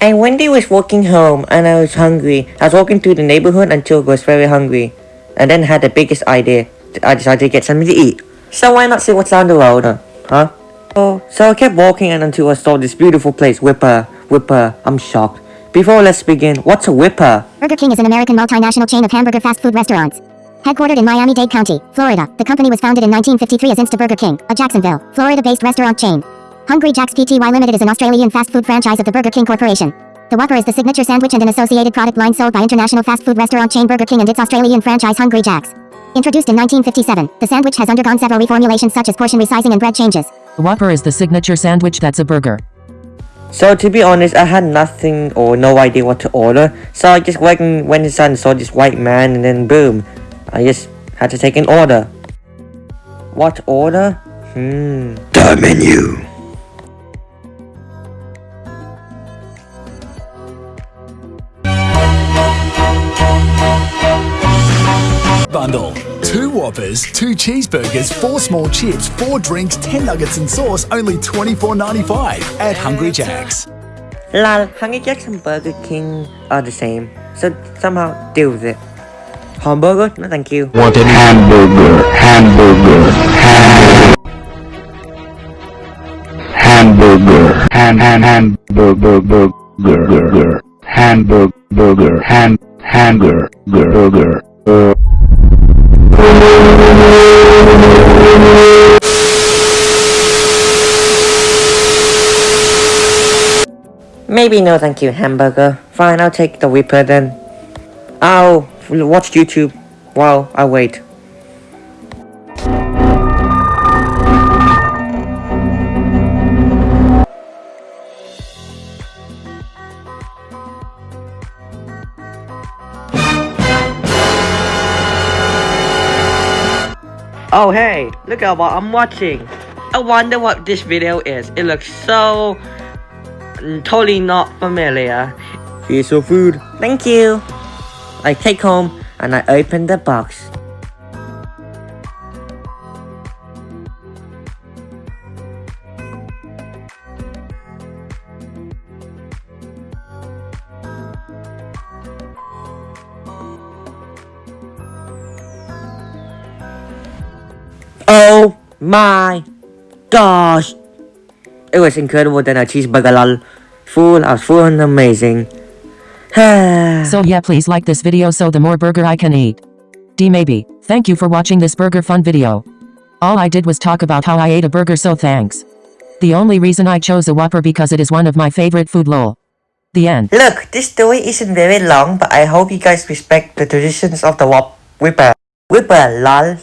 And one day I was walking home and I was hungry. I was walking through the neighborhood until I was very hungry. And then had the biggest idea. I decided to get something to eat. So why not see what's down the road, huh? huh? Oh, so I kept walking and until I saw this beautiful place, Whipper. Whipper, I'm shocked. Before let's begin, what's a Whipper? Burger King is an American multinational chain of hamburger fast food restaurants. Headquartered in Miami-Dade County, Florida, the company was founded in 1953 as Insta Burger King, a Jacksonville, Florida-based restaurant chain. Hungry Jack's Pty Limited is an Australian fast food franchise of the Burger King Corporation. The Whopper is the signature sandwich and an associated product line sold by international fast food restaurant chain Burger King and its Australian franchise Hungry Jack's. Introduced in 1957, the sandwich has undergone several reformulations such as portion resizing and bread changes. The Whopper is the signature sandwich that's a burger. So to be honest, I had nothing or no idea what to order. So I just went and went inside and saw this white man and then boom. I just had to take an order. What order? Hmm. The menu. Bundle. Two Whoppers, two cheeseburgers, four small chips, four drinks, 10 nuggets and sauce, only $24.95 at Hungry Jack's. Lol, Hungry Jack's and Burger King are the same. So somehow deal with it. Hamburger? No thank you. Wanted hamburger, hamburger, hamburger, hamburger, ham, ham, hamburger, burger, hamburger, burger, ham, hamburger, burger, uh. Maybe no thank you, hamburger. Fine, I'll take the Whipper then. I'll watch YouTube while I wait. Oh hey, look at what I'm watching. I wonder what this video is. It looks so mm, totally not familiar. Here's your food. Thank you. I take home and I open the box. Oh my gosh! It was incredible than a cheeseburger lol. Full, I was full and amazing. So yeah please like this video so the more burger I can eat. D maybe. Thank you for watching this burger fun video. All I did was talk about how I ate a burger so thanks. The only reason I chose a Whopper because it is one of my favorite food lol. The end. Look, this story isn't very long, but I hope you guys respect the traditions of the Whop Whipper. Whipper lol.